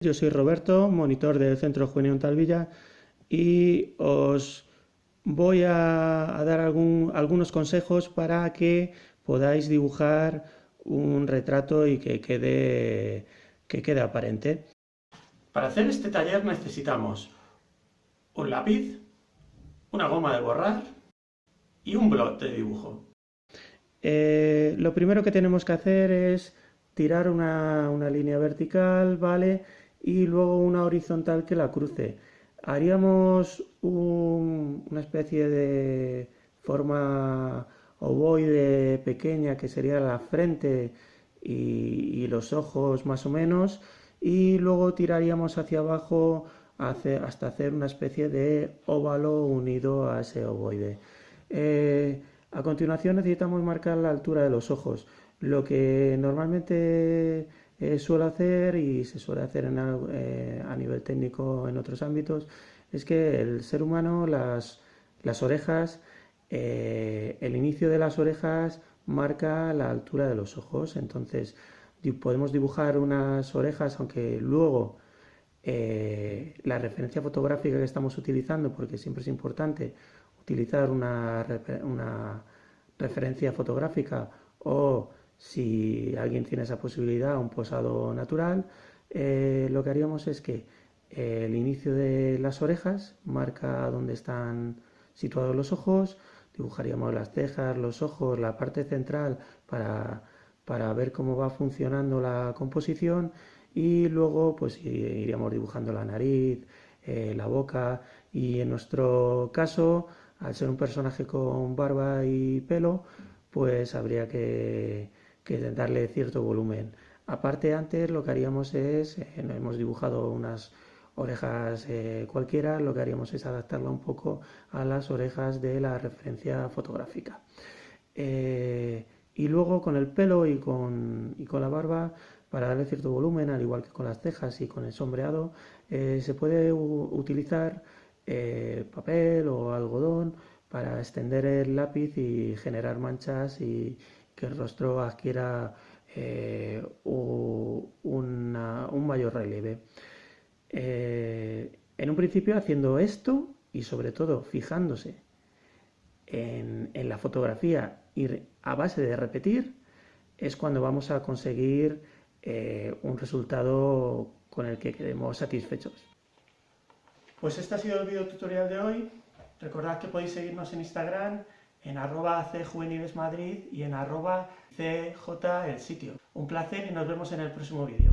Yo soy Roberto, monitor del Centro Juvenil Talvilla y os voy a, dar algunos consejos para que podáis dibujar un retrato y que quede, que quede aparente. Para hacer este taller necesitamos un lápiz, una goma de borrar y un blot de dibujo. Eh, lo primero que tenemos que hacer es tirar una, línea vertical, ¿vale? Y luego una horizontal que la cruce. Haríamos una especie de forma ovoide pequeña que sería la frente y, los ojos más o menos y luego tiraríamos hacia abajo hasta hacer una especie de óvalo unido a ese ovoide. Eh, a continuación necesitamos marcar la altura de los ojos. Lo que normalmente eh, suelo hacer y se suele hacer eh, a nivel técnico en otros ámbitos es que el ser humano, las, orejas, eh, el inicio de las orejas marca la altura de los ojos. Entonces podemos dibujar unas orejas, aunque luego la referencia fotográfica que estamos utilizando, porque siempre es importante utilizar una, una referencia fotográfica o si alguien tiene esa posibilidad, un posado natural, eh, lo que haríamos es que el inicio de las orejas marca dónde están situados los ojos, dibujaríamos las cejas, los ojos, la parte central para, para ver cómo va funcionando la composición y luego pues iríamos dibujando la nariz, eh, la boca y en nuestro caso al ser un personaje con barba y pelo, pues habría que, darle cierto volumen. Aparte antes lo que haríamos es, eh, hemos dibujado unas orejas eh, cualquiera, lo que haríamos es adaptarla un poco a las orejas de la referencia fotográfica. Eh, y luego con el pelo y con, y con, la barba, para darle cierto volumen, al igual que con las cejas y con el sombreado, se puede utilizar eh, papel o algodón para extender el lápiz y generar manchas y que el rostro adquiera eh, un mayor relieve. Eh, en un principio haciendo esto y sobre todo fijándose en, la fotografía y a base de repetir es cuando vamos a conseguir un resultado con el que quedemos satisfechos. Pues este ha sido el video tutorial de hoy. Recordad que podéis seguirnos en Instagram en arroba cjuvenilesmadrid y en arroba cj el sitio. Un placer y nos vemos en el próximo vídeo.